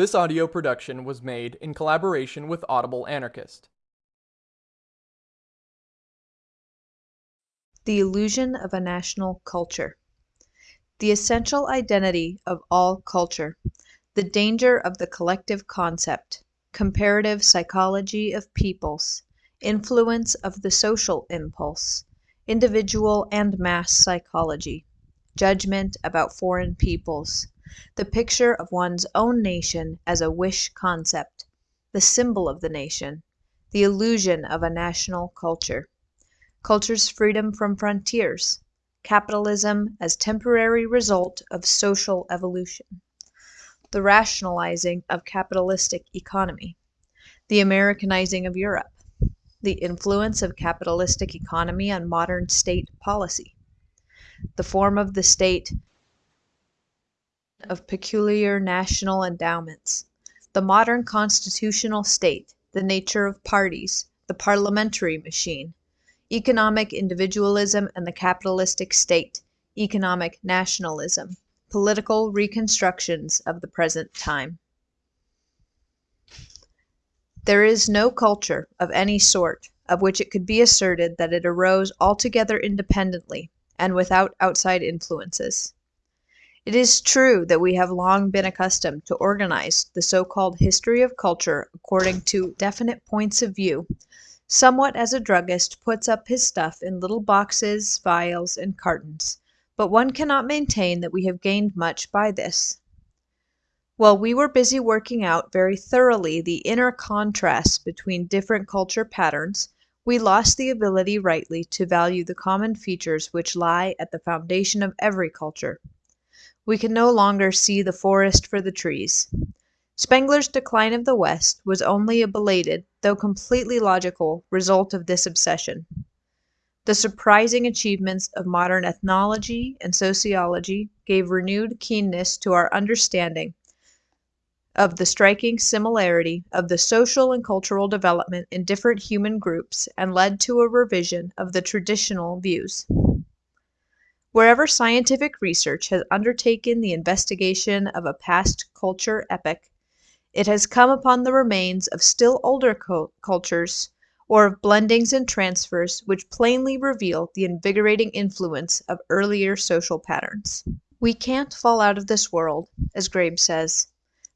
This audio production was made in collaboration with Audible Anarchist. The illusion of a national culture. The essential identity of all culture. The danger of the collective concept. Comparative psychology of peoples. Influence of the social impulse. Individual and mass psychology. Judgment about foreign peoples. The picture of one's own nation as a wish concept. The symbol of the nation. The illusion of a national culture. Culture's freedom from frontiers. Capitalism as temporary result of social evolution. The rationalizing of capitalistic economy. The Americanizing of Europe. The influence of capitalistic economy on modern state policy. The form of the state of peculiar national endowments. The modern constitutional state. The nature of parties. The parliamentary machine. Economic individualism and the capitalistic state. Economic nationalism. Political reconstructions of the present time. There is no culture, of any sort, of which it could be asserted that it arose altogether independently, and without outside influences. It is true that we have long been accustomed to organize the so called history of culture according to definite points of view, somewhat as a druggist puts up his stuff in little boxes, vials, and cartons, but one cannot maintain that we have gained much by this. While we were busy working out very thoroughly the inner contrasts between different culture patterns, we lost the ability rightly to value the common features which lie at the foundation of every culture. We can no longer see the forest for the trees. Spengler's Decline of the West was only a belated, though completely logical, result of this obsession. The surprising achievements of modern ethnology and sociology gave renewed keenness to our understanding of the striking similarity of the social and cultural development in different human groups and led to a revision of the traditional views. Wherever scientific research has undertaken the investigation of a past culture epoch, it has come upon the remains of still older cultures or of blendings and transfers which plainly reveal the invigorating influence of earlier social patterns. We can't fall out of this world, as Grabbe says.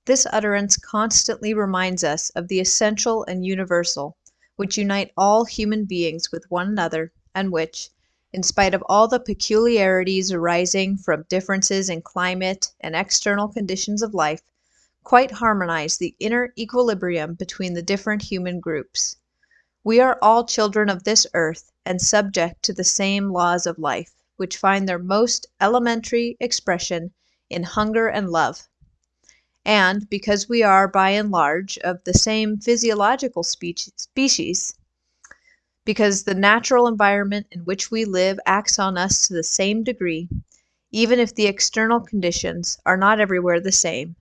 This utterance constantly reminds us of the essential and universal, which unite all human beings with one another, and which, in spite of all the peculiarities arising from differences in climate and external conditions of life, quite harmonize the inner equilibrium between the different human groups. We are all children of this earth and subject to the same laws of life, which find their most elementary expression in hunger and love and because we are by and large of the same physiological species, because the natural environment in which we live acts on us to the same degree, even if the external conditions are not everywhere the same.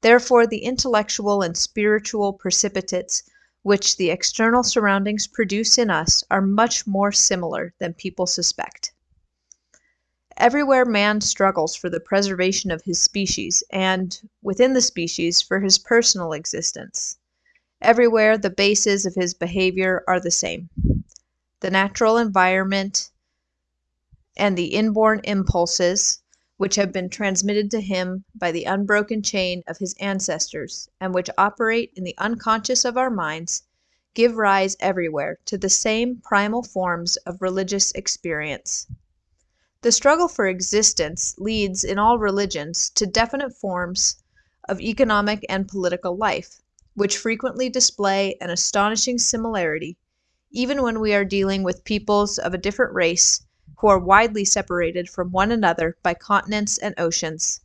Therefore, the intellectual and spiritual precipitates which the external surroundings produce in us are much more similar than people suspect. Everywhere man struggles for the preservation of his species, and, within the species, for his personal existence. Everywhere the bases of his behavior are the same. The natural environment and the inborn impulses which have been transmitted to him by the unbroken chain of his ancestors, and which operate in the unconscious of our minds, give rise everywhere to the same primal forms of religious experience. The struggle for existence leads in all religions to definite forms of economic and political life, which frequently display an astonishing similarity, even when we are dealing with peoples of a different race who are widely separated from one another by continents and oceans.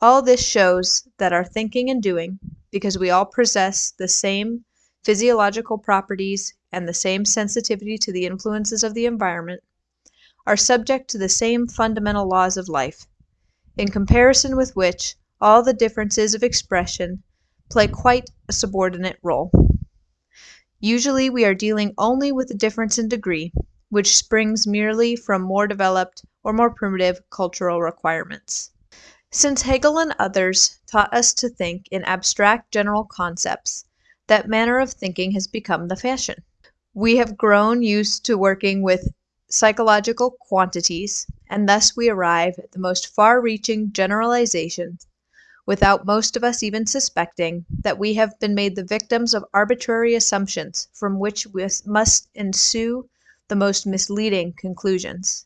All this shows that our thinking and doing, because we all possess the same physiological properties and the same sensitivity to the influences of the environment, are subject to the same fundamental laws of life, in comparison with which all the differences of expression play quite a subordinate role. Usually we are dealing only with a difference in degree, which springs merely from more developed or more primitive cultural requirements. Since Hegel and others taught us to think in abstract general concepts, that manner of thinking has become the fashion. We have grown used to working with psychological quantities, and thus we arrive at the most far reaching generalizations without most of us even suspecting that we have been made the victims of arbitrary assumptions from which must ensue the most misleading conclusions.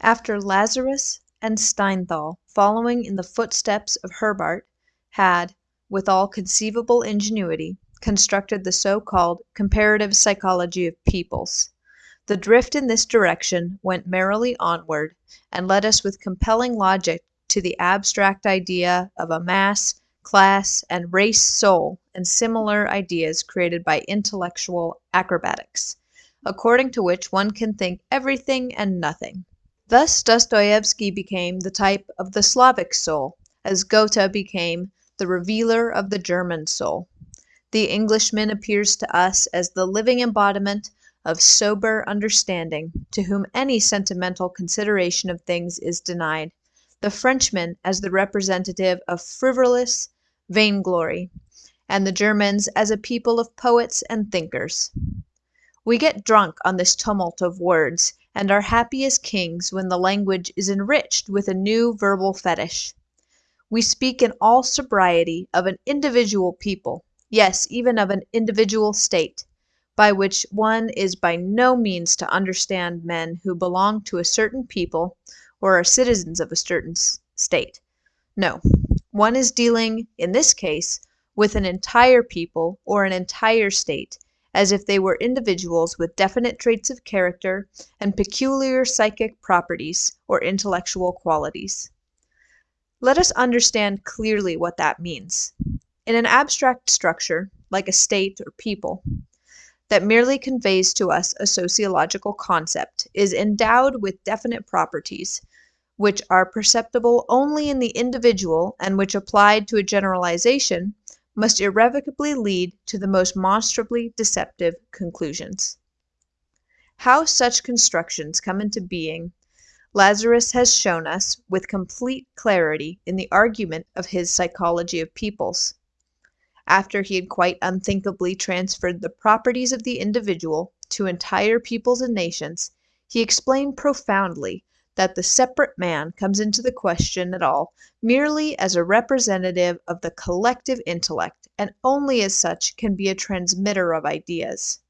After Lazarus and Steinthal, following in the footsteps of Herbart, had, with all conceivable ingenuity, constructed the so called comparative psychology of peoples, the drift in this direction went merrily onward, and led us with compelling logic to the abstract idea of a mass, class, and race soul and similar ideas created by intellectual acrobatics, according to which one can think everything and nothing. Thus Dostoevsky became the type of the Slavic soul, as Goethe became the revealer of the German soul. The Englishman appears to us as the living embodiment of sober understanding, to whom any sentimental consideration of things is denied the Frenchman as the representative of frivolous vainglory, and the Germans as a people of poets and thinkers. We get drunk on this tumult of words, and are happy as kings when the language is enriched with a new verbal fetish. We speak in all sobriety of an individual people, yes, even of an individual state, by which one is by no means to understand men who belong to a certain people or are citizens of a certain state. No, one is dealing, in this case, with an entire people or an entire state, as if they were individuals with definite traits of character and peculiar psychic properties or intellectual qualities. Let us understand clearly what that means. In an abstract structure, like a state or people, that merely conveys to us a sociological concept, is endowed with definite properties, which are perceptible only in the individual and which applied to a generalization must irrevocably lead to the most monstrously deceptive conclusions. How such constructions come into being Lazarus has shown us with complete clarity in the argument of his Psychology of Peoples. After he had quite unthinkably transferred the properties of the individual to entire peoples and nations, he explained profoundly that the separate man comes into the question at all merely as a representative of the collective intellect, and only as such can be a transmitter of ideas.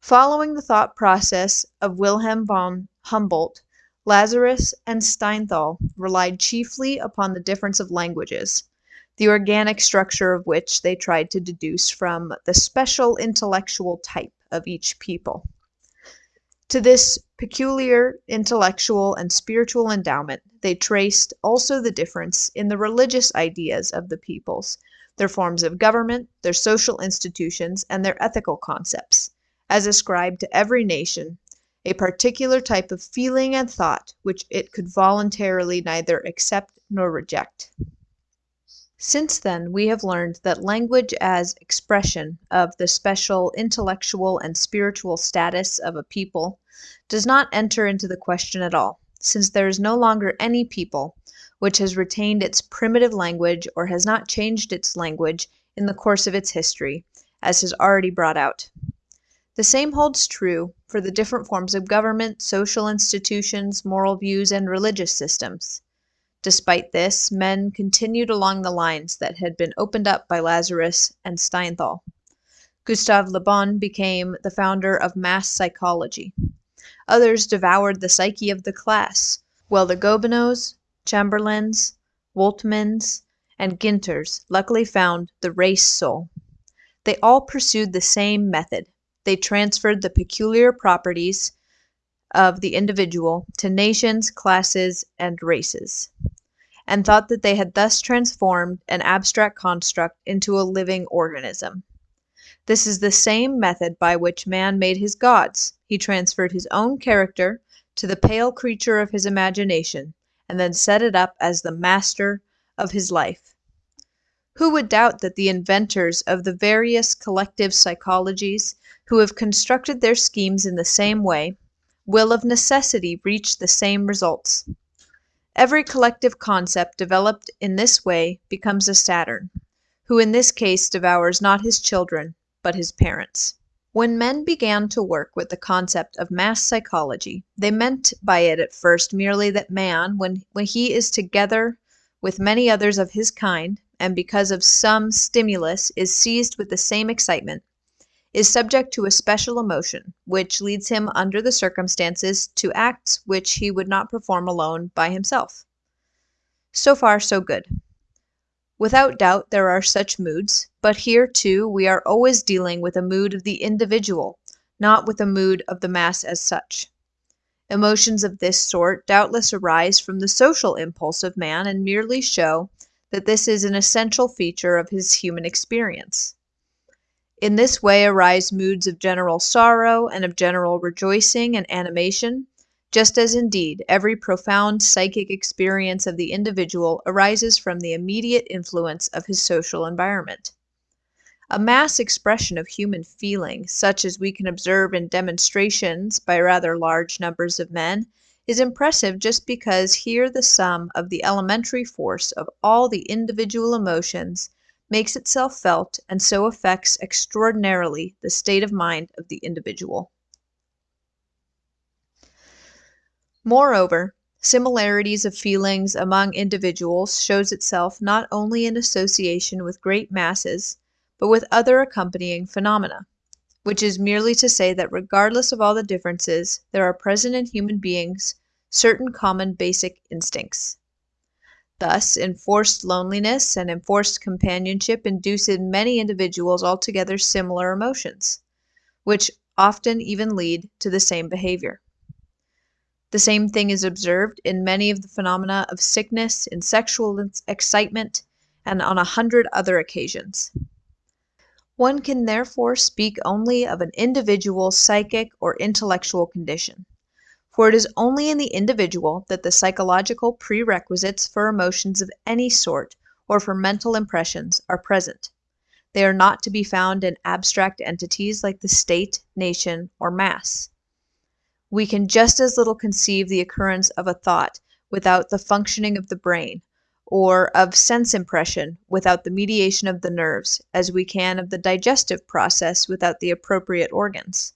Following the thought process of Wilhelm von Humboldt, Lazarus and Steinthal relied chiefly upon the difference of languages, the organic structure of which they tried to deduce from the special intellectual type of each people. To this peculiar intellectual and spiritual endowment they traced also the difference in the religious ideas of the peoples, their forms of government, their social institutions, and their ethical concepts, as ascribed to every nation a particular type of feeling and thought which it could voluntarily neither accept nor reject. Since then we have learned that language as expression of the special intellectual and spiritual status of a people does not enter into the question at all, since there is no longer any people which has retained its primitive language or has not changed its language in the course of its history, as has already brought out. The same holds true for the different forms of government, social institutions, moral views, and religious systems. Despite this, men continued along the lines that had been opened up by Lazarus and Steinthal. Gustave Le Bon became the founder of mass psychology. Others devoured the psyche of the class, while the Gobineaus, Chamberlains, Woltmanns, and Günthers luckily found the race soul. They all pursued the same method. They transferred the peculiar properties of the individual to nations, classes, and races, and thought that they had thus transformed an abstract construct into a living organism. This is the same method by which man made his gods. He transferred his own character to the pale creature of his imagination, and then set it up as the master of his life. Who would doubt that the inventors of the various collective psychologies, who have constructed their schemes in the same way, will of necessity reach the same results. Every collective concept developed in this way becomes a Saturn, who in this case devours not his children, but his parents. When men began to work with the concept of mass psychology, they meant by it at first merely that man, when, when he is together with many others of his kind, and because of some stimulus is seized with the same excitement, is subject to a special emotion, which leads him under the circumstances to acts which he would not perform alone by himself. So far, so good. Without doubt, there are such moods, but here, too, we are always dealing with a mood of the individual, not with a mood of the mass as such. Emotions of this sort doubtless arise from the social impulse of man and merely show that this is an essential feature of his human experience. In this way arise moods of general sorrow and of general rejoicing and animation, just as indeed every profound psychic experience of the individual arises from the immediate influence of his social environment. A mass expression of human feeling, such as we can observe in demonstrations by rather large numbers of men, is impressive just because here the sum of the elementary force of all the individual emotions makes itself felt and so affects extraordinarily the state of mind of the individual. Moreover, similarities of feelings among individuals shows itself not only in association with great masses, but with other accompanying phenomena, which is merely to say that regardless of all the differences, there are present in human beings certain common basic instincts. Thus, enforced loneliness and enforced companionship induce in many individuals altogether similar emotions, which often even lead to the same behavior. The same thing is observed in many of the phenomena of sickness, in sexual excitement, and on a hundred other occasions. One can therefore speak only of an individual psychic or intellectual condition, for it is only in the individual that the psychological prerequisites for emotions of any sort or for mental impressions are present. They are not to be found in abstract entities like the state, nation, or mass. We can just as little conceive the occurrence of a thought without the functioning of the brain, or of sense impression without the mediation of the nerves, as we can of the digestive process without the appropriate organs.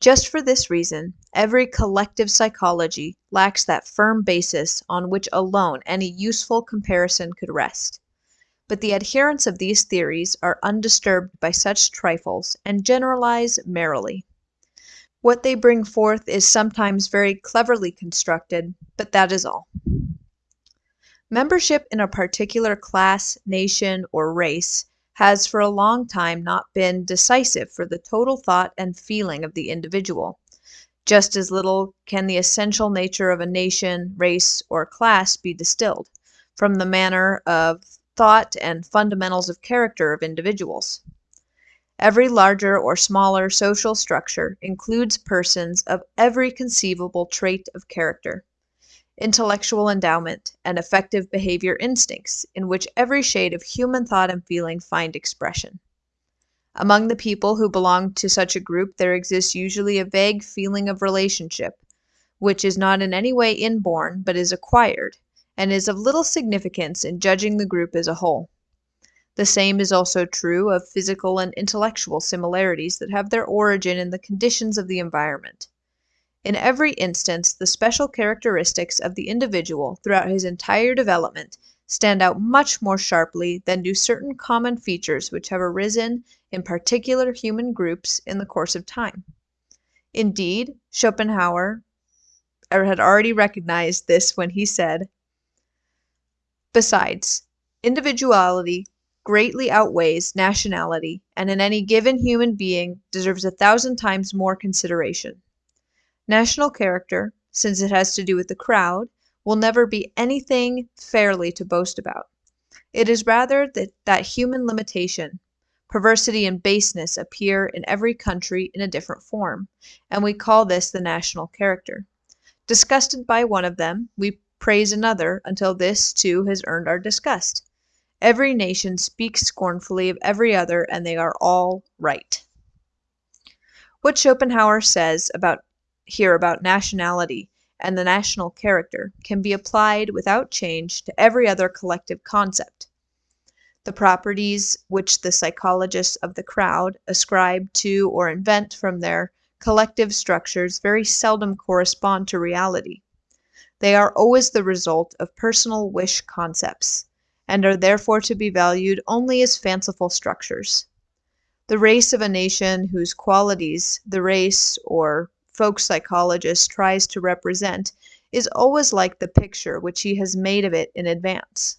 Just for this reason, every collective psychology lacks that firm basis on which alone any useful comparison could rest. But the adherents of these theories are undisturbed by such trifles and generalize merrily. What they bring forth is sometimes very cleverly constructed, but that is all. Membership in a particular class, nation, or race has for a long time not been decisive for the total thought and feeling of the individual. Just as little can the essential nature of a nation, race, or class be distilled from the manner of thought and fundamentals of character of individuals. Every larger or smaller social structure includes persons of every conceivable trait of character intellectual endowment, and effective behavior instincts, in which every shade of human thought and feeling find expression. Among the people who belong to such a group there exists usually a vague feeling of relationship, which is not in any way inborn but is acquired, and is of little significance in judging the group as a whole. The same is also true of physical and intellectual similarities that have their origin in the conditions of the environment. In every instance, the special characteristics of the individual throughout his entire development stand out much more sharply than do certain common features which have arisen in particular human groups in the course of time. Indeed, Schopenhauer er, had already recognized this when he said, Besides, individuality greatly outweighs nationality and in any given human being deserves a thousand times more consideration. National character, since it has to do with the crowd, will never be anything fairly to boast about. It is rather that, that human limitation, perversity, and baseness appear in every country in a different form, and we call this the national character. Disgusted by one of them, we praise another until this, too, has earned our disgust. Every nation speaks scornfully of every other, and they are all right. What Schopenhauer says about here about nationality and the national character can be applied without change to every other collective concept. The properties which the psychologists of the crowd ascribe to or invent from their collective structures very seldom correspond to reality. They are always the result of personal wish concepts, and are therefore to be valued only as fanciful structures. The race of a nation whose qualities the race or folk psychologist tries to represent is always like the picture which he has made of it in advance.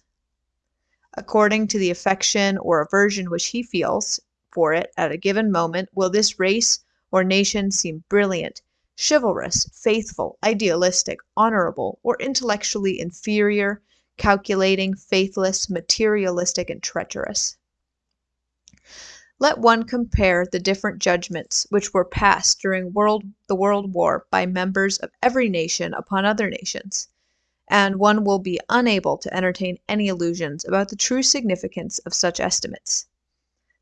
According to the affection or aversion which he feels for it at a given moment will this race or nation seem brilliant, chivalrous, faithful, idealistic, honorable, or intellectually inferior, calculating, faithless, materialistic, and treacherous. Let one compare the different judgments which were passed during world, the World War by members of every nation upon other nations, and one will be unable to entertain any illusions about the true significance of such estimates.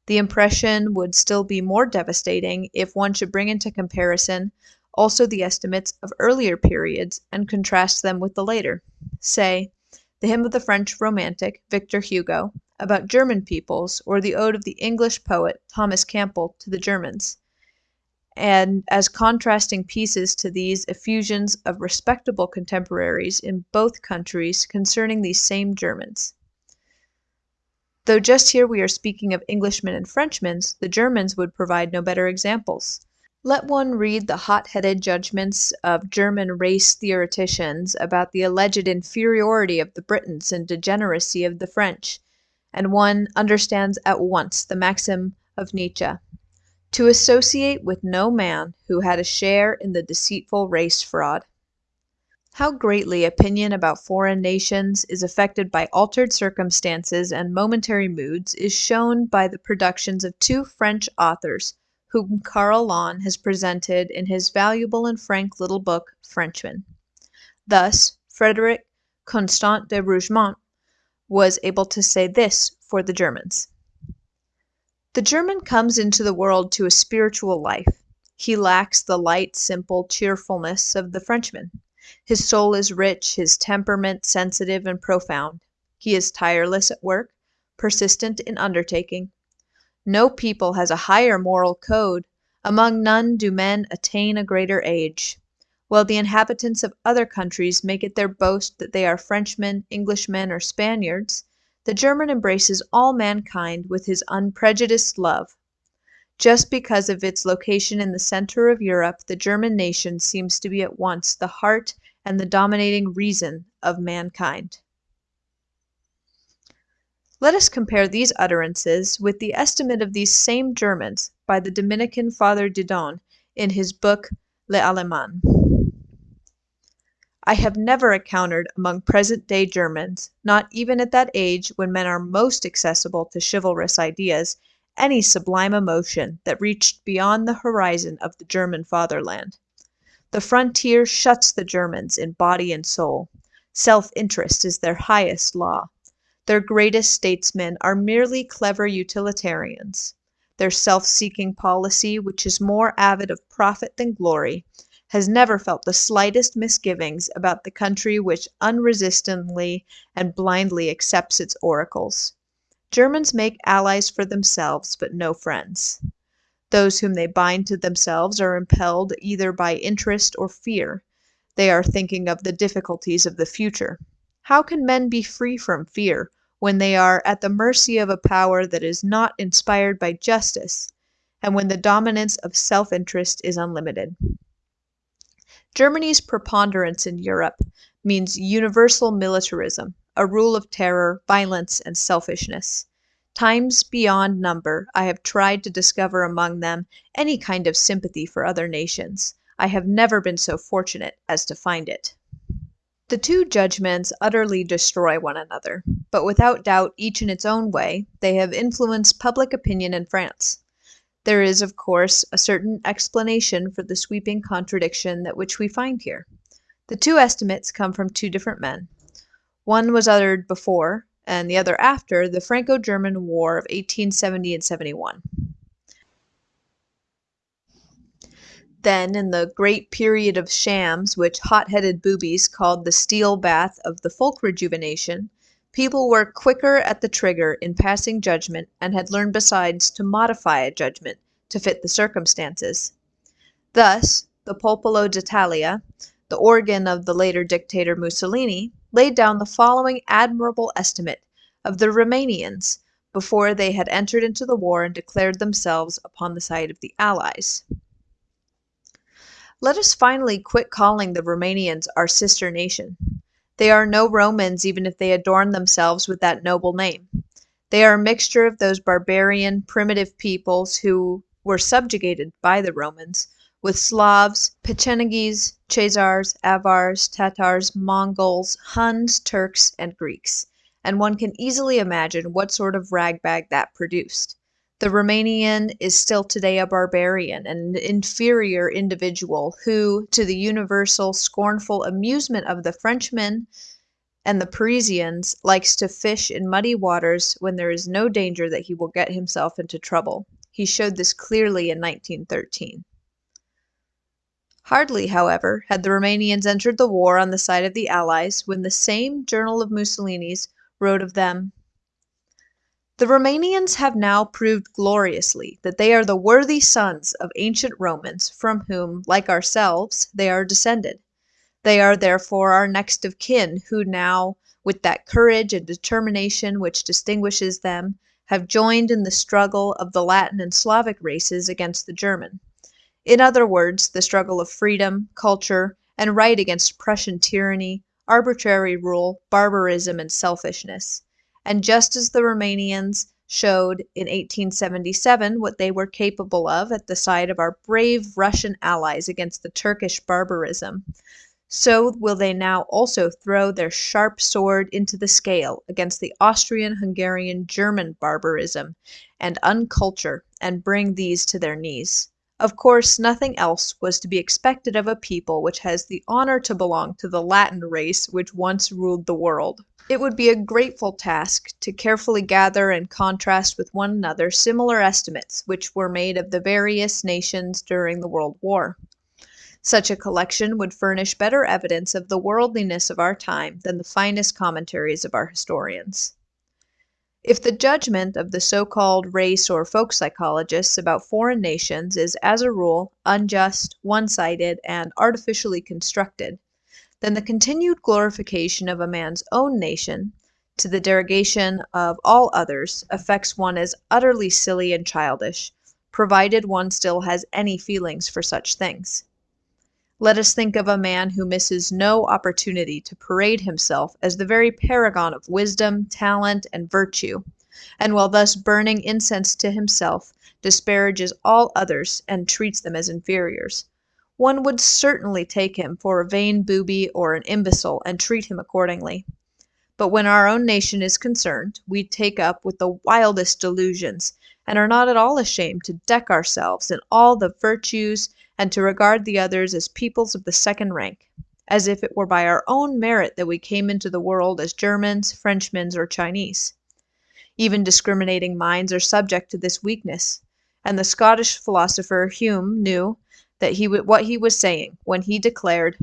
The impression would still be more devastating if one should bring into comparison also the estimates of earlier periods and contrast them with the later. Say, the hymn of the French romantic, Victor Hugo, about German peoples, or the ode of the English poet, Thomas Campbell, to the Germans. And as contrasting pieces to these effusions of respectable contemporaries in both countries concerning these same Germans. Though just here we are speaking of Englishmen and Frenchmen, the Germans would provide no better examples. Let one read the hot headed judgments of German race theoreticians about the alleged inferiority of the Britons and degeneracy of the French, and one understands at once the maxim of Nietzsche to associate with no man who had a share in the deceitful race fraud. How greatly opinion about foreign nations is affected by altered circumstances and momentary moods is shown by the productions of two French authors whom Carl Lahn has presented in his valuable and frank little book, Frenchmen. Thus, Frederic Constant de Rougemont was able to say this for the Germans. The German comes into the world to a spiritual life. He lacks the light, simple cheerfulness of the Frenchman. His soul is rich, his temperament sensitive and profound. He is tireless at work, persistent in undertaking, no people has a higher moral code, among none do men attain a greater age. While the inhabitants of other countries make it their boast that they are Frenchmen, Englishmen, or Spaniards, the German embraces all mankind with his unprejudiced love. Just because of its location in the center of Europe, the German nation seems to be at once the heart and the dominating reason of mankind. Let us compare these utterances with the estimate of these same Germans by the Dominican Father Didon in his book Les Allemands. I have never encountered among present day Germans, not even at that age when men are most accessible to chivalrous ideas, any sublime emotion that reached beyond the horizon of the German fatherland. The frontier shuts the Germans in body and soul. Self interest is their highest law. Their greatest statesmen are merely clever utilitarians. Their self seeking policy, which is more avid of profit than glory, has never felt the slightest misgivings about the country which unresistingly and blindly accepts its oracles. Germans make allies for themselves, but no friends. Those whom they bind to themselves are impelled either by interest or fear. They are thinking of the difficulties of the future. How can men be free from fear when they are at the mercy of a power that is not inspired by justice, and when the dominance of self interest is unlimited. Germany's preponderance in Europe means universal militarism, a rule of terror, violence, and selfishness. Times beyond number I have tried to discover among them any kind of sympathy for other nations. I have never been so fortunate as to find it. The two judgments utterly destroy one another, but without doubt each in its own way they have influenced public opinion in France. There is, of course, a certain explanation for the sweeping contradiction that which we find here. The two estimates come from two different men. One was uttered before, and the other after, the Franco German War of 1870 and 71. Then, in the great period of shams which hot headed boobies called the steel bath of the folk rejuvenation, people were quicker at the trigger in passing judgment and had learned besides to modify a judgment to fit the circumstances. Thus, the Popolo d'Italia, the organ of the later dictator Mussolini, laid down the following admirable estimate of the Roumanians before they had entered into the war and declared themselves upon the side of the Allies. Let us finally quit calling the Roumanians our sister nation. They are no Romans even if they adorn themselves with that noble name. They are a mixture of those barbarian, primitive peoples who were subjugated by the Romans, with Slavs, Pechenegs, Chazars, Avars, Tatars, Mongols, Huns, Turks, and Greeks, and one can easily imagine what sort of ragbag that produced. The Romanian is still today a barbarian an inferior individual who, to the universal scornful amusement of the Frenchmen and the Parisians, likes to fish in muddy waters when there is no danger that he will get himself into trouble. He showed this clearly in 1913. Hardly, however, had the Romanians entered the war on the side of the Allies when the same journal of Mussolini's wrote of them the Roumanians have now proved gloriously that they are the worthy sons of ancient Romans, from whom, like ourselves, they are descended. They are therefore our next of kin, who now, with that courage and determination which distinguishes them, have joined in the struggle of the Latin and Slavic races against the German. In other words, the struggle of freedom, culture, and right against Prussian tyranny, arbitrary rule, barbarism, and selfishness and just as the Romanians showed in 1877 what they were capable of at the side of our brave Russian allies against the Turkish barbarism, so will they now also throw their sharp sword into the scale against the Austrian Hungarian German barbarism and unculture and bring these to their knees. Of course, nothing else was to be expected of a people which has the honor to belong to the Latin race which once ruled the world. It would be a grateful task to carefully gather and contrast with one another similar estimates which were made of the various nations during the World War. Such a collection would furnish better evidence of the worldliness of our time than the finest commentaries of our historians. If the judgment of the so-called race or folk psychologists about foreign nations is as a rule unjust, one-sided, and artificially constructed, then the continued glorification of a man's own nation, to the derogation of all others, affects one as utterly silly and childish, provided one still has any feelings for such things. Let us think of a man who misses no opportunity to parade himself as the very paragon of wisdom, talent, and virtue, and while thus burning incense to himself, disparages all others and treats them as inferiors one would certainly take him for a vain booby or an imbecile and treat him accordingly. But when our own nation is concerned, we take up with the wildest delusions, and are not at all ashamed to deck ourselves in all the virtues and to regard the others as peoples of the second rank, as if it were by our own merit that we came into the world as Germans, Frenchmen, or Chinese. Even discriminating minds are subject to this weakness, and the Scottish philosopher Hume knew that he what he was saying when he declared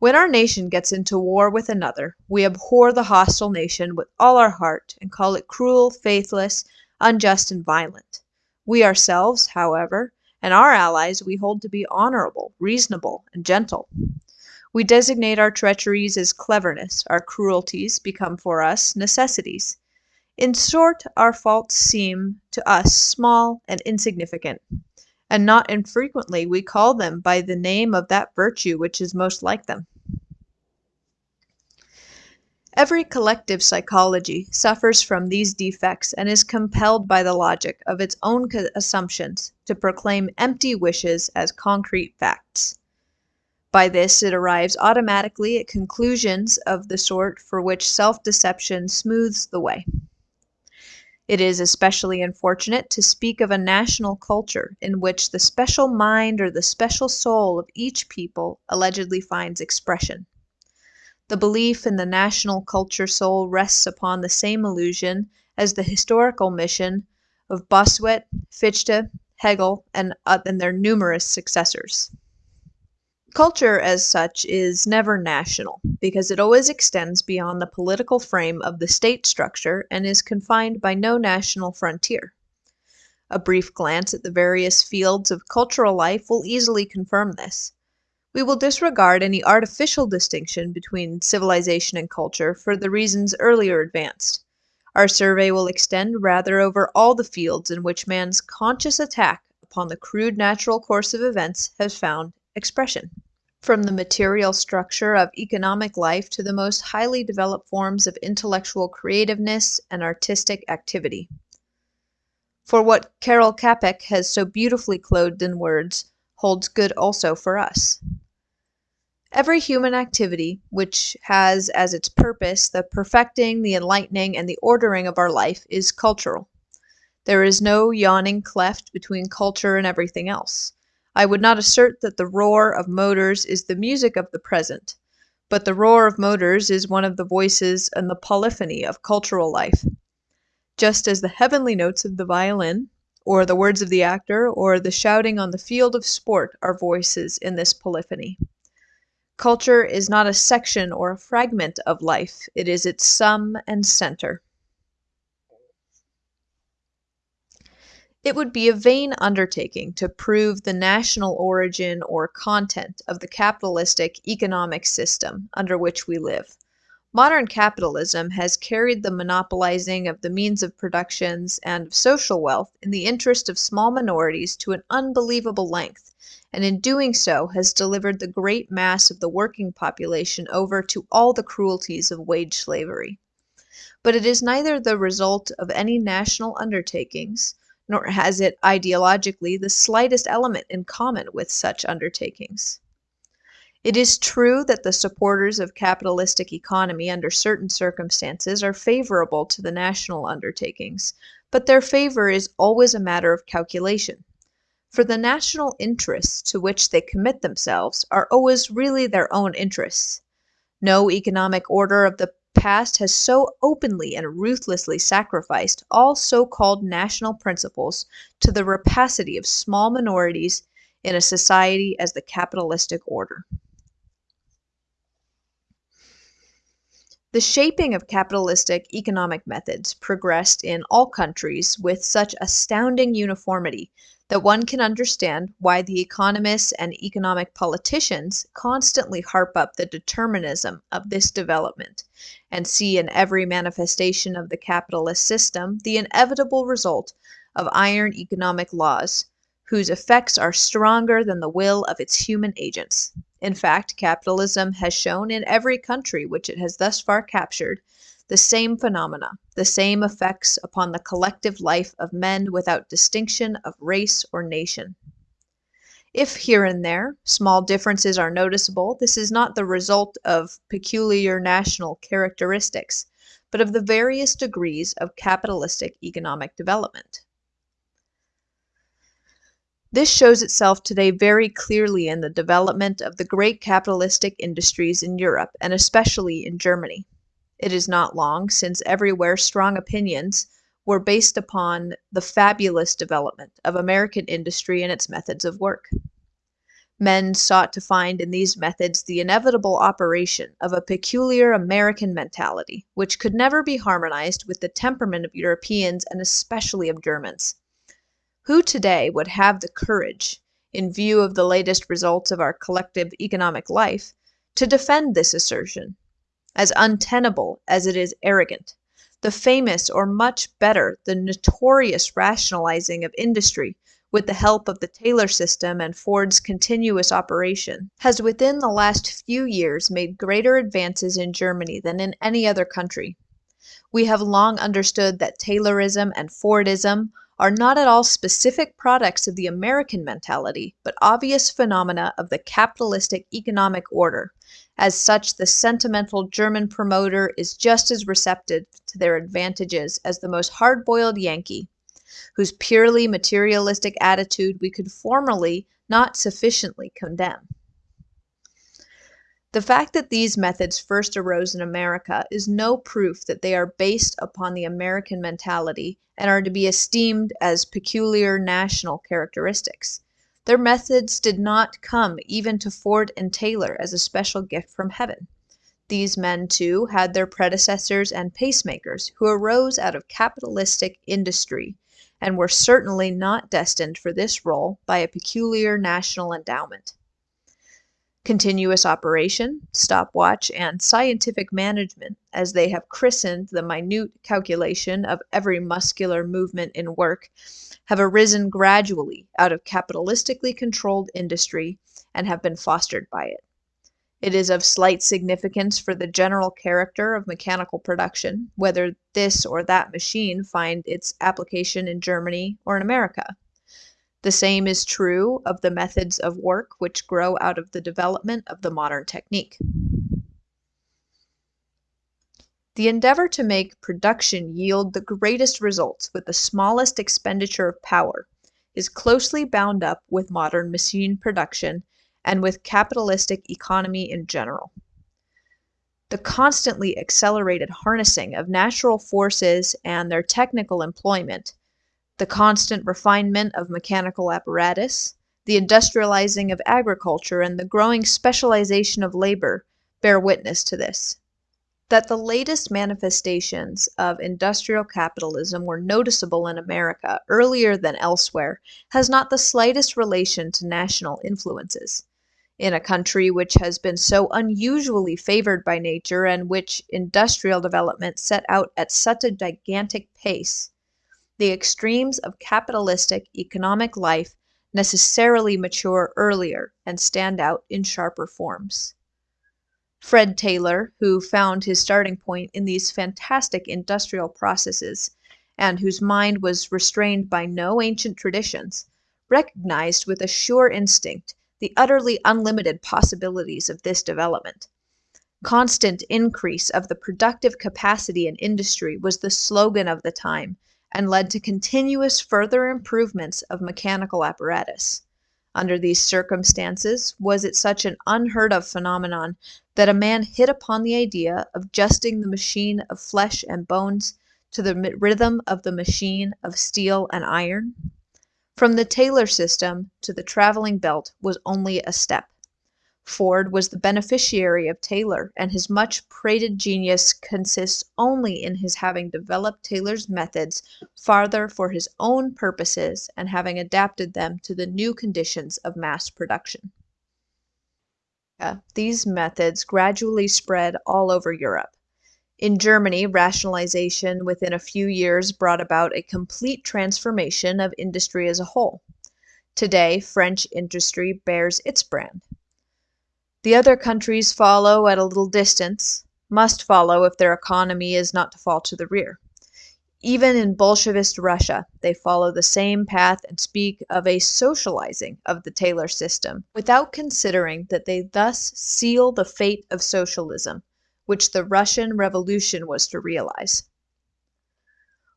when our nation gets into war with another, we abhor the hostile nation with all our heart and call it cruel, faithless, unjust, and violent. We ourselves, however, and our allies we hold to be honorable, reasonable, and gentle. We designate our treacheries as cleverness, our cruelties become for us necessities. In short, our faults seem to us small and insignificant and not infrequently we call them by the name of that virtue which is most like them. Every collective psychology suffers from these defects and is compelled by the logic of its own assumptions to proclaim empty wishes as concrete facts. By this it arrives automatically at conclusions of the sort for which self-deception smooths the way. It is especially unfortunate to speak of a national culture in which the special mind or the special soul of each people allegedly finds expression. The belief in the national culture soul rests upon the same illusion as the historical mission of Bossuet, Fichte, Hegel, and, uh, and their numerous successors. Culture, as such, is never national because it always extends beyond the political frame of the state structure and is confined by no national frontier. A brief glance at the various fields of cultural life will easily confirm this. We will disregard any artificial distinction between civilization and culture for the reasons earlier advanced. Our survey will extend rather over all the fields in which man's conscious attack upon the crude natural course of events has found expression. From the material structure of economic life to the most highly developed forms of intellectual creativeness and artistic activity. For what Karel Capek has so beautifully clothed in words holds good also for us. Every human activity which has as its purpose the perfecting, the enlightening, and the ordering of our life is cultural. There is no yawning cleft between culture and everything else. I would not assert that the roar of motors is the music of the present, but the roar of motors is one of the voices and the polyphony of cultural life. Just as the heavenly notes of the violin, or the words of the actor, or the shouting on the field of sport are voices in this polyphony. Culture is not a section or a fragment of life, it is its sum and center. It would be a vain undertaking to prove the national origin or content of the capitalistic economic system under which we live. Modern capitalism has carried the monopolizing of the means of productions and of social wealth in the interest of small minorities to an unbelievable length, and in doing so has delivered the great mass of the working population over to all the cruelties of wage slavery. But it is neither the result of any national undertakings, nor has it ideologically the slightest element in common with such undertakings. It is true that the supporters of capitalistic economy under certain circumstances are favorable to the national undertakings, but their favor is always a matter of calculation. For the national interests to which they commit themselves are always really their own interests. No economic order of the past has so openly and ruthlessly sacrificed all so called national principles to the rapacity of small minorities in a society as the capitalistic order. The shaping of capitalistic economic methods progressed in all countries with such astounding uniformity that one can understand why the economists and economic politicians constantly harp up the determinism of this development and see in every manifestation of the capitalist system the inevitable result of iron economic laws whose effects are stronger than the will of its human agents. In fact, capitalism has shown in every country which it has thus far captured the same phenomena, the same effects upon the collective life of men without distinction of race or nation. If here and there small differences are noticeable, this is not the result of peculiar national characteristics, but of the various degrees of capitalistic economic development. This shows itself today very clearly in the development of the great capitalistic industries in Europe and especially in Germany. It is not long since everywhere strong opinions were based upon the fabulous development of American industry and its methods of work. Men sought to find in these methods the inevitable operation of a peculiar American mentality, which could never be harmonized with the temperament of Europeans and especially of Germans. Who today would have the courage, in view of the latest results of our collective economic life, to defend this assertion as untenable as it is arrogant. The famous, or much better, the notorious rationalizing of industry with the help of the Taylor system and Ford's continuous operation, has within the last few years made greater advances in Germany than in any other country. We have long understood that Taylorism and Fordism are not at all specific products of the American mentality, but obvious phenomena of the capitalistic economic order. As such, the sentimental German promoter is just as receptive to their advantages as the most hard boiled Yankee, whose purely materialistic attitude we could formerly not sufficiently condemn. The fact that these methods first arose in America is no proof that they are based upon the American mentality and are to be esteemed as peculiar national characteristics. Their methods did not come even to Ford and Taylor as a special gift from heaven. These men, too, had their predecessors and pacemakers who arose out of capitalistic industry and were certainly not destined for this role by a peculiar national endowment. Continuous operation, stopwatch, and scientific management, as they have christened the minute calculation of every muscular movement in work, have arisen gradually out of capitalistically controlled industry and have been fostered by it. It is of slight significance for the general character of mechanical production, whether this or that machine find its application in Germany or in America. The same is true of the methods of work which grow out of the development of the modern technique. The endeavor to make production yield the greatest results with the smallest expenditure of power is closely bound up with modern machine production and with capitalistic economy in general. The constantly accelerated harnessing of natural forces and their technical employment the constant refinement of mechanical apparatus, the industrializing of agriculture, and the growing specialization of labor bear witness to this. That the latest manifestations of industrial capitalism were noticeable in America earlier than elsewhere has not the slightest relation to national influences. In a country which has been so unusually favored by nature and which industrial development set out at such a gigantic pace, the extremes of capitalistic economic life necessarily mature earlier and stand out in sharper forms. Fred Taylor, who found his starting point in these fantastic industrial processes, and whose mind was restrained by no ancient traditions, recognized with a sure instinct the utterly unlimited possibilities of this development. Constant increase of the productive capacity in industry was the slogan of the time and led to continuous further improvements of mechanical apparatus. Under these circumstances, was it such an unheard of phenomenon that a man hit upon the idea of adjusting the machine of flesh and bones to the rhythm of the machine of steel and iron? From the Taylor system to the traveling belt was only a step. Ford was the beneficiary of Taylor, and his much prated genius consists only in his having developed Taylor's methods farther for his own purposes and having adapted them to the new conditions of mass production. Uh, these methods gradually spread all over Europe. In Germany, rationalization within a few years brought about a complete transformation of industry as a whole. Today, French industry bears its brand. The other countries follow at a little distance, must follow if their economy is not to fall to the rear. Even in Bolshevist Russia, they follow the same path and speak of a socializing of the Taylor system, without considering that they thus seal the fate of socialism, which the Russian Revolution was to realize.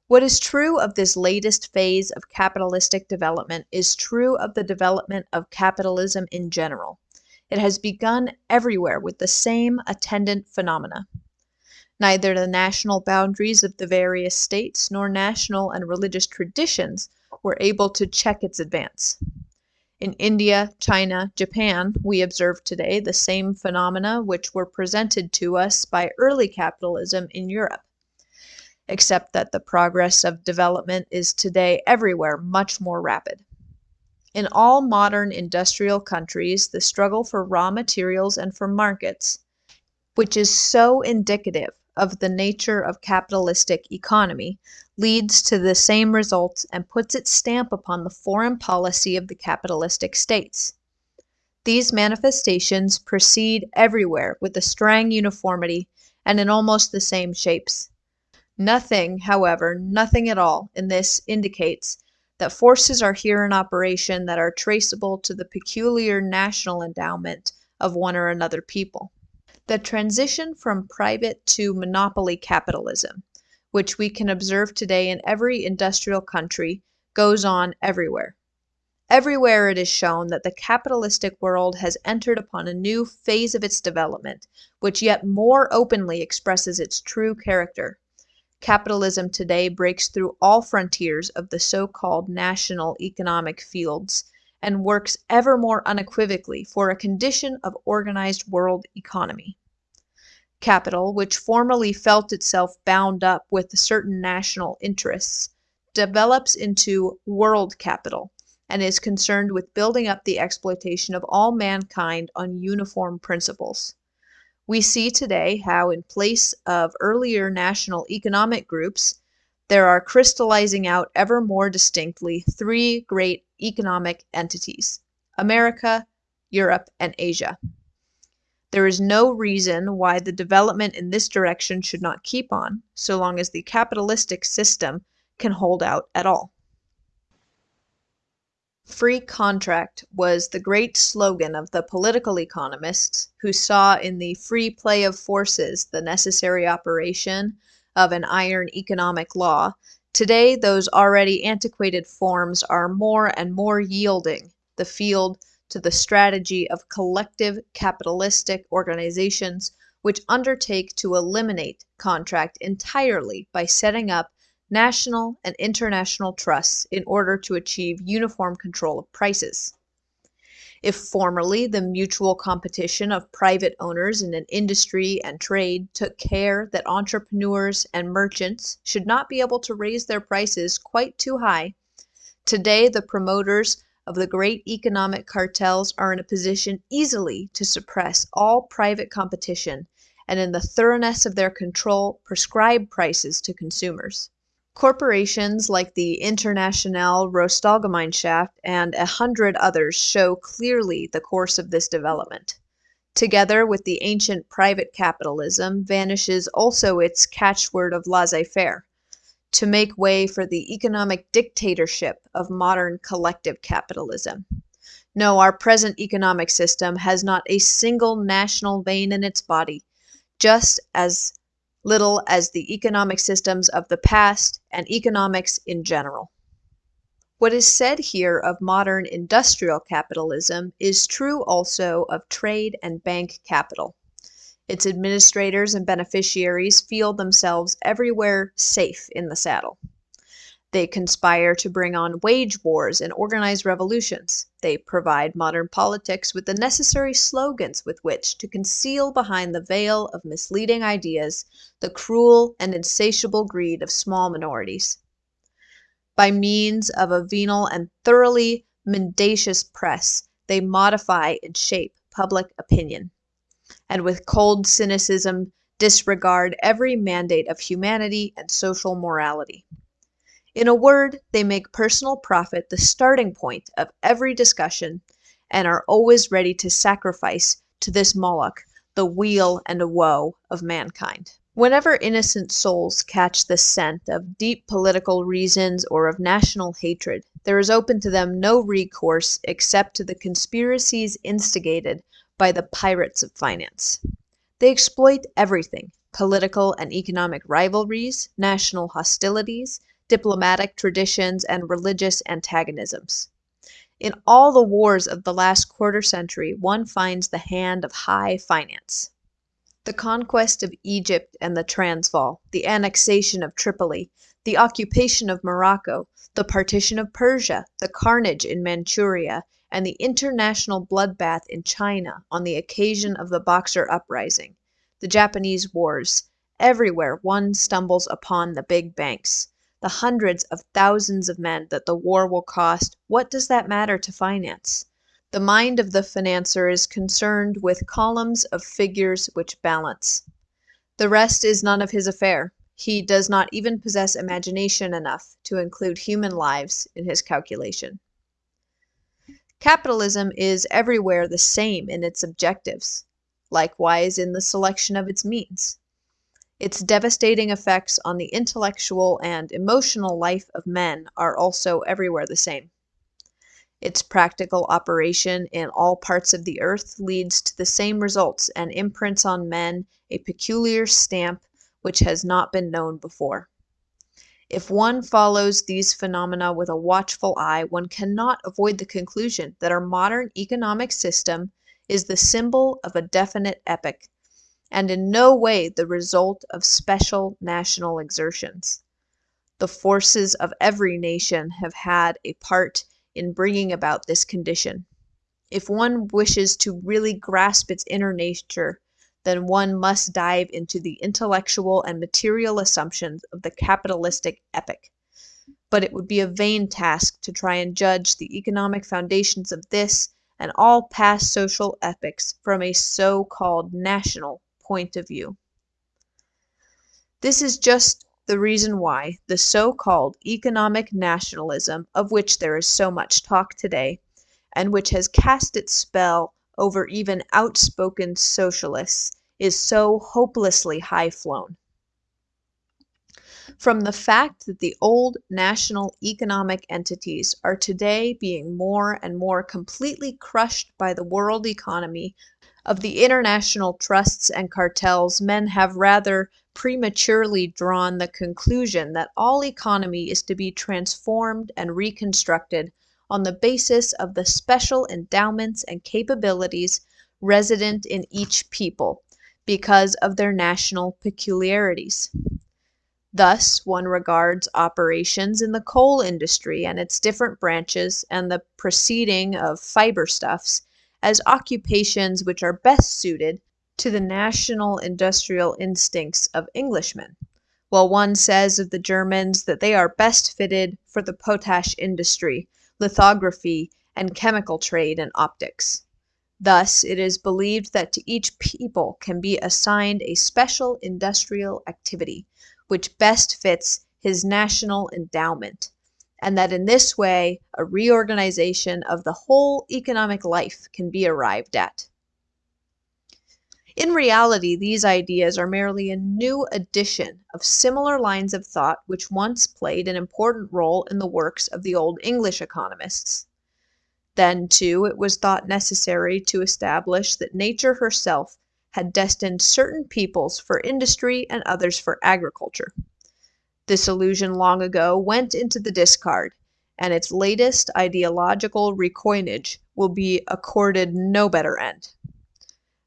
What is true of this latest phase of capitalistic development is true of the development of capitalism in general. It has begun everywhere with the same attendant phenomena. Neither the national boundaries of the various states nor national and religious traditions were able to check its advance. In India, China, Japan, we observe today the same phenomena which were presented to us by early capitalism in Europe, except that the progress of development is today everywhere much more rapid. In all modern industrial countries the struggle for raw materials and for markets, which is so indicative of the nature of capitalistic economy, leads to the same results and puts its stamp upon the foreign policy of the capitalistic states. These manifestations proceed everywhere with a strong uniformity and in almost the same shapes. Nothing, however, nothing at all in this indicates that forces are here in operation that are traceable to the peculiar national endowment of one or another people. The transition from private to monopoly capitalism, which we can observe today in every industrial country, goes on everywhere. Everywhere it is shown that the capitalistic world has entered upon a new phase of its development, which yet more openly expresses its true character. Capitalism today breaks through all frontiers of the so called national economic fields and works ever more unequivocally for a condition of organized world economy. Capital, which formerly felt itself bound up with certain national interests, develops into world capital and is concerned with building up the exploitation of all mankind on uniform principles. We see today how, in place of earlier national economic groups, there are crystallizing out ever more distinctly three great economic entities America, Europe, and Asia. There is no reason why the development in this direction should not keep on, so long as the capitalistic system can hold out at all. Free contract was the great slogan of the political economists who saw in the free play of forces the necessary operation of an iron economic law. Today, those already antiquated forms are more and more yielding the field to the strategy of collective capitalistic organizations which undertake to eliminate contract entirely by setting up national and international trusts in order to achieve uniform control of prices. If formerly the mutual competition of private owners in an industry and trade took care that entrepreneurs and merchants should not be able to raise their prices quite too high, today the promoters of the great economic cartels are in a position easily to suppress all private competition and in the thoroughness of their control prescribe prices to consumers. Corporations like the Internationale Rohstahlgemeinschaft and a hundred others show clearly the course of this development. Together with the ancient private capitalism vanishes also its catchword of laissez faire, to make way for the economic dictatorship of modern collective capitalism. No, our present economic system has not a single national vein in its body, just as little as the economic systems of the past and economics in general. What is said here of modern industrial capitalism is true also of trade and bank capital. Its administrators and beneficiaries feel themselves everywhere safe in the saddle. They conspire to bring on wage wars and organize revolutions. They provide modern politics with the necessary slogans with which to conceal behind the veil of misleading ideas the cruel and insatiable greed of small minorities. By means of a venal and thoroughly mendacious press, they modify and shape public opinion, and with cold cynicism disregard every mandate of humanity and social morality. In a word, they make personal profit the starting point of every discussion and are always ready to sacrifice to this Moloch the weal and woe of mankind. Whenever innocent souls catch the scent of deep political reasons or of national hatred, there is open to them no recourse except to the conspiracies instigated by the pirates of finance. They exploit everything political and economic rivalries, national hostilities, diplomatic traditions, and religious antagonisms. In all the wars of the last quarter century, one finds the hand of high finance. The conquest of Egypt and the Transvaal, the annexation of Tripoli, the occupation of Morocco, the partition of Persia, the carnage in Manchuria, and the international bloodbath in China on the occasion of the Boxer uprising, the Japanese wars, everywhere one stumbles upon the big banks the hundreds of thousands of men that the war will cost, what does that matter to finance? The mind of the financier is concerned with columns of figures which balance. The rest is none of his affair. He does not even possess imagination enough to include human lives in his calculation. Capitalism is everywhere the same in its objectives, likewise in the selection of its means. Its devastating effects on the intellectual and emotional life of men are also everywhere the same. Its practical operation in all parts of the earth leads to the same results and imprints on men a peculiar stamp which has not been known before. If one follows these phenomena with a watchful eye, one cannot avoid the conclusion that our modern economic system is the symbol of a definite epoch, and in no way the result of special national exertions. The forces of every nation have had a part in bringing about this condition. If one wishes to really grasp its inner nature, then one must dive into the intellectual and material assumptions of the capitalistic epoch. But it would be a vain task to try and judge the economic foundations of this and all past social epochs from a so called national point of view. This is just the reason why the so called economic nationalism, of which there is so much talk today, and which has cast its spell over even outspoken socialists, is so hopelessly high flown. From the fact that the old national economic entities are today being more and more completely crushed by the world economy of the international trusts and cartels, men have rather prematurely drawn the conclusion that all economy is to be transformed and reconstructed on the basis of the special endowments and capabilities resident in each people because of their national peculiarities. Thus, one regards operations in the coal industry and its different branches and the proceeding of fiber stuffs as occupations which are best suited to the national industrial instincts of Englishmen, while one says of the Germans that they are best fitted for the potash industry, lithography, and chemical trade and optics. Thus, it is believed that to each people can be assigned a special industrial activity which best fits his national endowment, and that in this way a reorganization of the whole economic life can be arrived at. In reality, these ideas are merely a new addition of similar lines of thought which once played an important role in the works of the old English economists. Then, too, it was thought necessary to establish that nature herself had destined certain peoples for industry and others for agriculture. This illusion long ago went into the discard, and its latest ideological recoinage will be accorded no better end.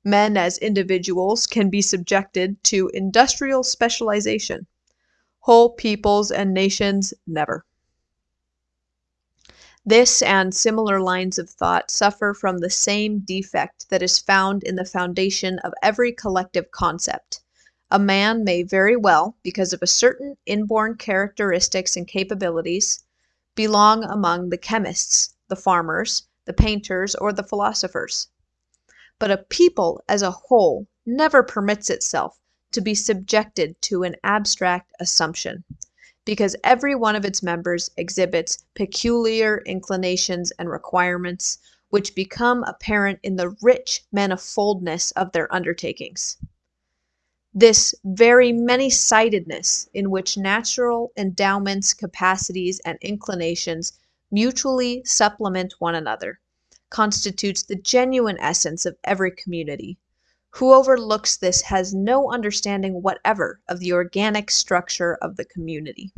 Men as individuals can be subjected to industrial specialization. Whole peoples and nations never. This and similar lines of thought suffer from the same defect that is found in the foundation of every collective concept. A man may very well, because of a certain inborn characteristics and capabilities, belong among the chemists, the farmers, the painters, or the philosophers. But a people as a whole never permits itself to be subjected to an abstract assumption because every one of its members exhibits peculiar inclinations and requirements, which become apparent in the rich manifoldness of their undertakings. This very many sidedness, in which natural endowments, capacities, and inclinations mutually supplement one another, constitutes the genuine essence of every community, who overlooks this has no understanding whatever of the organic structure of the community.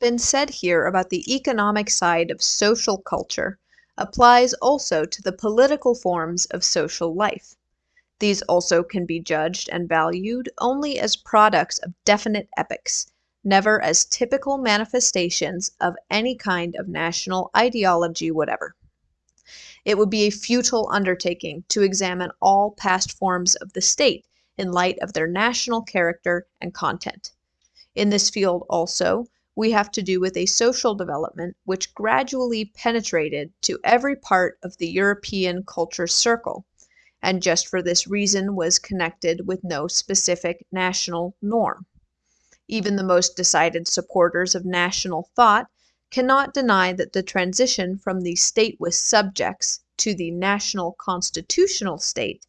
Been said here about the economic side of social culture applies also to the political forms of social life. These also can be judged and valued only as products of definite epochs, never as typical manifestations of any kind of national ideology whatever. It would be a futile undertaking to examine all past forms of the state in light of their national character and content. In this field also, we have to do with a social development which gradually penetrated to every part of the European culture circle, and just for this reason was connected with no specific national norm. Even the most decided supporters of national thought cannot deny that the transition from the state with subjects to the national constitutional state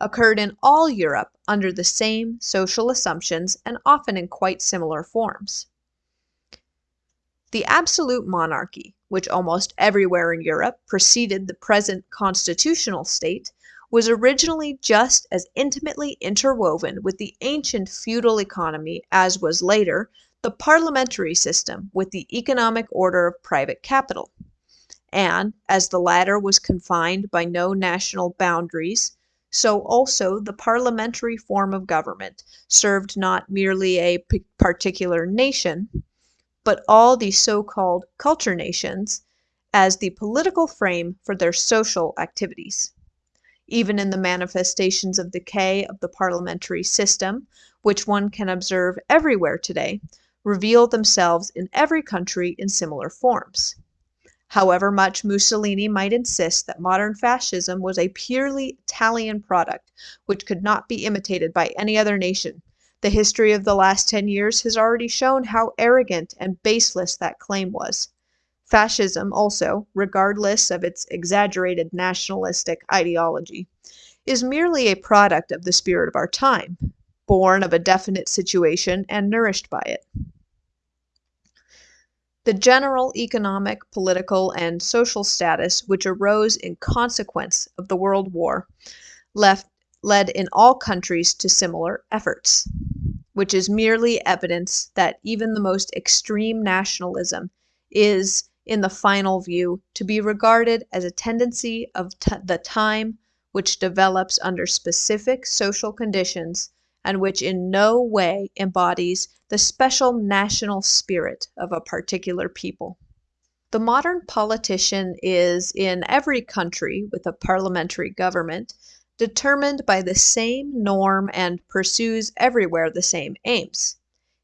occurred in all Europe under the same social assumptions and often in quite similar forms. The absolute monarchy, which almost everywhere in Europe preceded the present constitutional state, was originally just as intimately interwoven with the ancient feudal economy as was later the parliamentary system with the economic order of private capital. And as the latter was confined by no national boundaries, so also the parliamentary form of government served not merely a particular nation, but all the so-called culture nations as the political frame for their social activities. Even in the manifestations of decay of the parliamentary system, which one can observe everywhere today, reveal themselves in every country in similar forms. However much Mussolini might insist that modern fascism was a purely Italian product which could not be imitated by any other nation, the history of the last 10 years has already shown how arrogant and baseless that claim was. Fascism also, regardless of its exaggerated nationalistic ideology, is merely a product of the spirit of our time, born of a definite situation and nourished by it. The general economic, political, and social status which arose in consequence of the World War left, led in all countries to similar efforts, which is merely evidence that even the most extreme nationalism is, in the final view, to be regarded as a tendency of the time which develops under specific social conditions and which in no way embodies the special national spirit of a particular people. The modern politician is, in every country with a parliamentary government, determined by the same norm and pursues everywhere the same aims.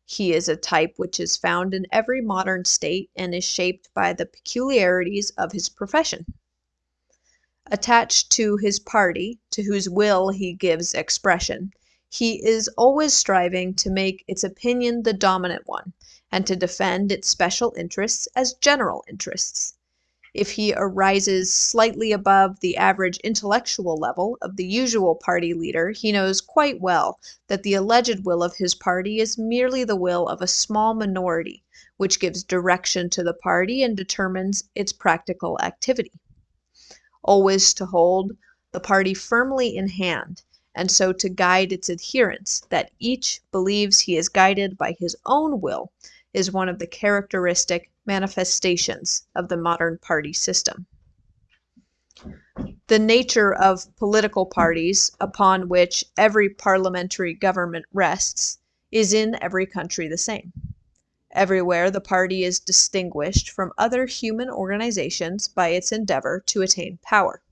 He is a type which is found in every modern state and is shaped by the peculiarities of his profession. Attached to his party, to whose will he gives expression, he is always striving to make its opinion the dominant one, and to defend its special interests as general interests. If he arises slightly above the average intellectual level of the usual party leader, he knows quite well that the alleged will of his party is merely the will of a small minority, which gives direction to the party and determines its practical activity. Always to hold the party firmly in hand, and so to guide its adherents, that each believes he is guided by his own will, is one of the characteristic manifestations of the modern party system. The nature of political parties upon which every parliamentary government rests is in every country the same. Everywhere the party is distinguished from other human organizations by its endeavor to attain power.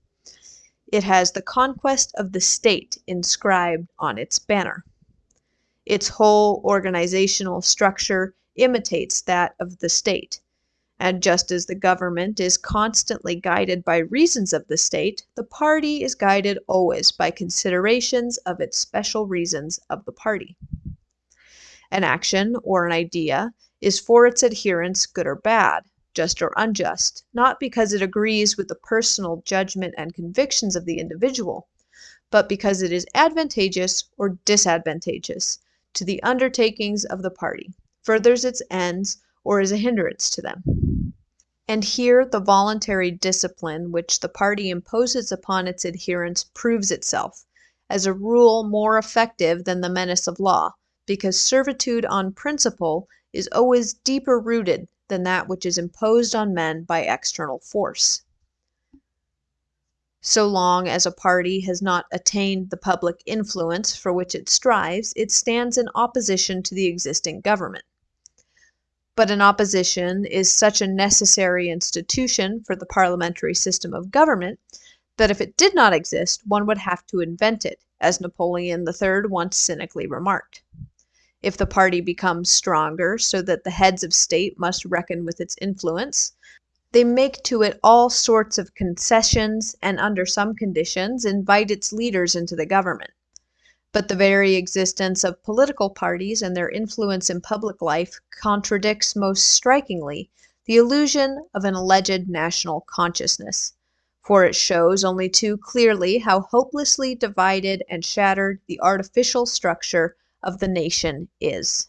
It has the conquest of the state inscribed on its banner. Its whole organizational structure imitates that of the state. And just as the government is constantly guided by reasons of the state, the party is guided always by considerations of its special reasons of the party. An action or an idea is for its adherents good or bad, just or unjust, not because it agrees with the personal judgment and convictions of the individual, but because it is advantageous or disadvantageous to the undertakings of the party, furthers its ends, or is a hindrance to them. And here the voluntary discipline which the party imposes upon its adherents proves itself, as a rule more effective than the menace of law, because servitude on principle is always deeper rooted than that which is imposed on men by external force. So long as a party has not attained the public influence for which it strives, it stands in opposition to the existing government. But an opposition is such a necessary institution for the parliamentary system of government that if it did not exist, one would have to invent it, as Napoleon III once cynically remarked. If the party becomes stronger so that the heads of state must reckon with its influence, they make to it all sorts of concessions and under some conditions invite its leaders into the government. But the very existence of political parties and their influence in public life contradicts most strikingly the illusion of an alleged national consciousness, for it shows only too clearly how hopelessly divided and shattered the artificial structure of the nation is.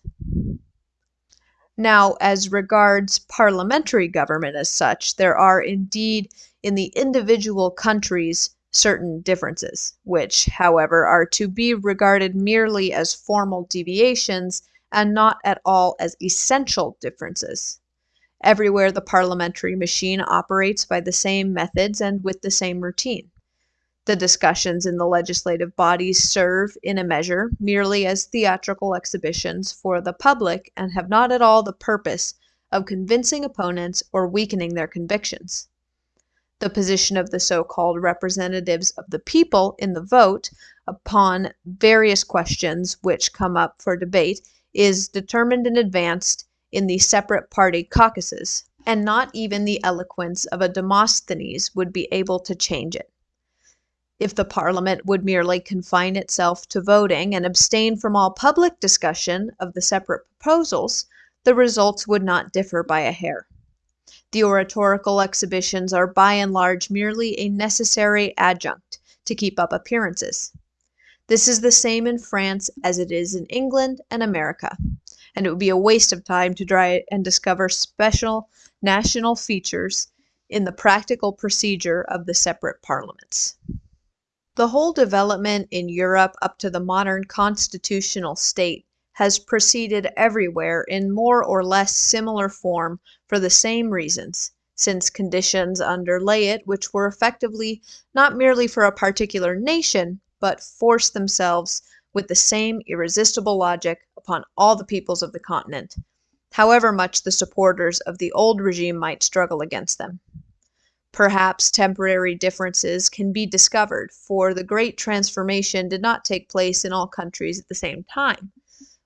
Now, as regards parliamentary government as such, there are indeed in the individual countries certain differences, which, however, are to be regarded merely as formal deviations and not at all as essential differences. Everywhere the parliamentary machine operates by the same methods and with the same routine. The discussions in the legislative bodies serve, in a measure, merely as theatrical exhibitions for the public and have not at all the purpose of convincing opponents or weakening their convictions. The position of the so called representatives of the people in the vote upon various questions which come up for debate is determined in advance in the separate party caucuses, and not even the eloquence of a Demosthenes would be able to change it. If the Parliament would merely confine itself to voting and abstain from all public discussion of the separate proposals, the results would not differ by a hair. The oratorical exhibitions are by and large merely a necessary adjunct to keep up appearances. This is the same in France as it is in England and America, and it would be a waste of time to try and discover special national features in the practical procedure of the separate parliaments. The whole development in Europe up to the modern constitutional state has proceeded everywhere in more or less similar form for the same reasons, since conditions underlay it which were effectively not merely for a particular nation, but forced themselves with the same irresistible logic upon all the peoples of the continent, however much the supporters of the old regime might struggle against them. Perhaps temporary differences can be discovered, for the great transformation did not take place in all countries at the same time,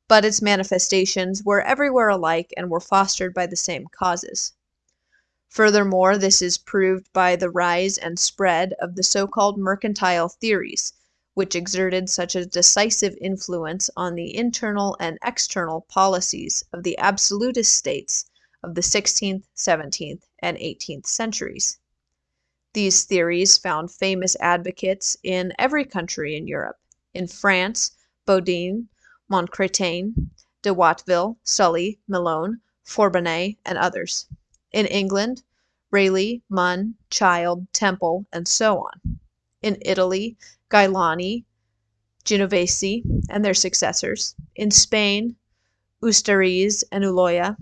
but its manifestations were everywhere alike and were fostered by the same causes. Furthermore, this is proved by the rise and spread of the so called mercantile theories, which exerted such a decisive influence on the internal and external policies of the absolutist states of the sixteenth, seventeenth, and eighteenth centuries. These theories found famous advocates in every country in Europe. In France, Bodin, Montchrétien, de Watteville, Sully, Melon, Forbonnais, and others. In England, Raleigh, Mun, Child, Temple, and so on. In Italy, Galiani, Genovesi, and their successors. In Spain, Ustariz and Ulloa.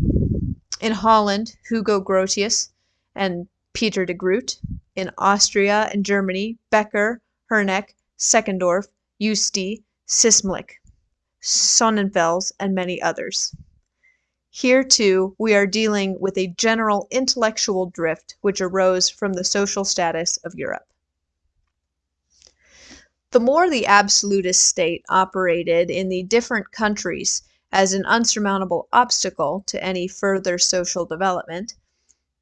In Holland, Hugo Grotius and Peter de Groot in Austria and Germany, Becher, Hornigk, Seckendorf, Justi, Sismlich, Sonnenfels, and many others. Here, too, we are dealing with a general intellectual drift which arose from the social status of Europe. The more the absolutist state operated in the different countries as an unsurmountable obstacle to any further social development,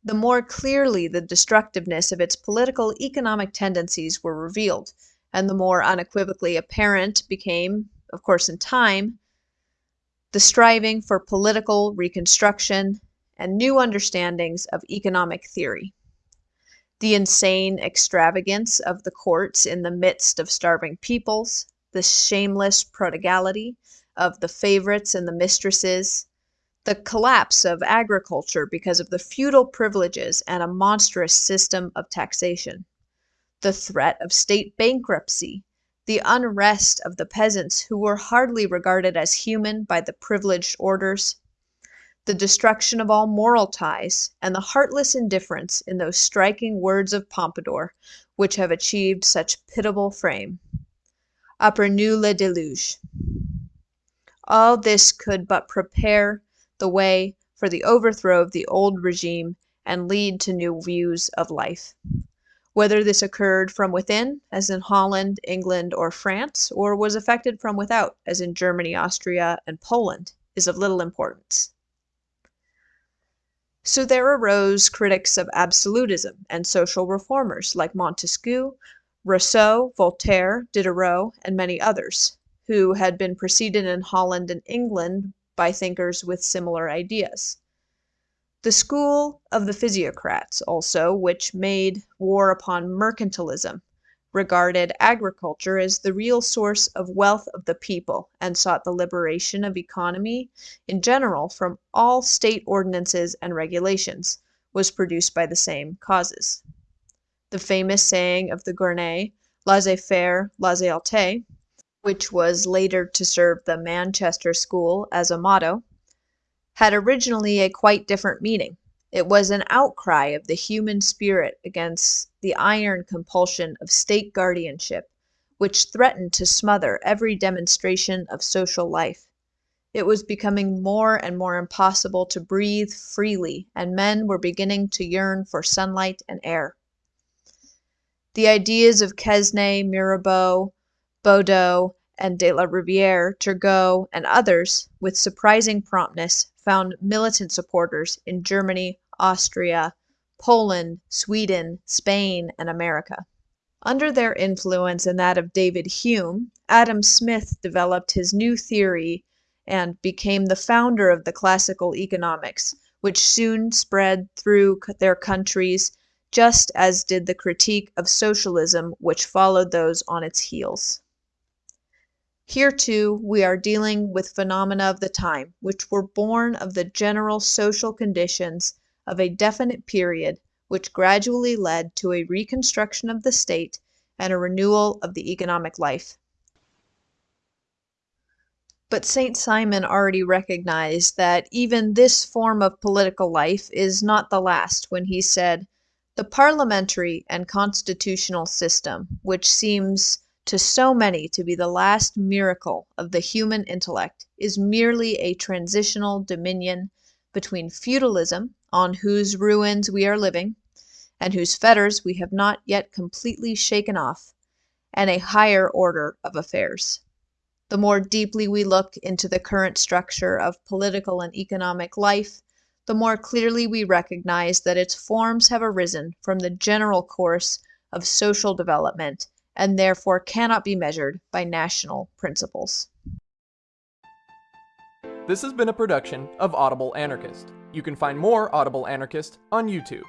the more clearly the destructiveness of its political economic tendencies were revealed, and the more unequivocally apparent became, of course in time, the striving for political reconstruction and new understandings of economic theory. The insane extravagance of the courts in the midst of starving peoples, the shameless prodigality of the favorites and the mistresses, the collapse of agriculture because of the feudal privileges and a monstrous system of taxation, the threat of state bankruptcy, the unrest of the peasants who were hardly regarded as human by the privileged orders, the destruction of all moral ties, and the heartless indifference in those striking words of Pompadour which have achieved such pitiable fame. Après le déluge. All this could but prepare the way for the overthrow of the old regime and lead to new views of life. Whether this occurred from within, as in Holland, England, or France, or was effected from without, as in Germany, Austria, and Poland, is of little importance. So there arose critics of absolutism and social reformers like Montesquieu, Rousseau, Voltaire, Diderot, and many others, who had been preceded in Holland and England by thinkers with similar ideas. The school of the physiocrats, also, which made war upon mercantilism, regarded agriculture as the real source of wealth of the people and sought the liberation of economy in general from all state ordinances and regulations, was produced by the same causes. The famous saying of the Gournay, laissez faire, laissez aller, which was later to serve the Manchester School as a motto, had originally a quite different meaning. It was an outcry of the human spirit against the iron compulsion of state guardianship, which threatened to smother every demonstration of social life. It was becoming more and more impossible to breathe freely, and men were beginning to yearn for sunlight and air. The ideas of Quesnay, Mirabeau, Baudeau, and de la Riviere, Turgot, and others, with surprising promptness, found militant supporters in Germany, Austria, Poland, Sweden, Spain, and America. Under their influence and that of David Hume, Adam Smith developed his new theory and became the founder of the classical economics, which soon spread through their countries just as did the critique of socialism which followed those on its heels. Here, too, we are dealing with phenomena of the time, which were born of the general social conditions of a definite period which gradually led to a reconstruction of the state and a renewal of the economic life. But St. Simon already recognized that even this form of political life is not the last when he said, The parliamentary and constitutional system, which seems to so many to be the last miracle of the human intellect, is merely a transitional dominion between feudalism on whose ruins we are living, and whose fetters we have not yet completely shaken off, and a higher order of affairs. The more deeply we look into the current structure of political and economic life, the more clearly we recognize that its forms have arisen from the general course of social development and therefore cannot be measured by national principles. This has been a production of Audible Anarchist. You can find more Audible Anarchist on YouTube.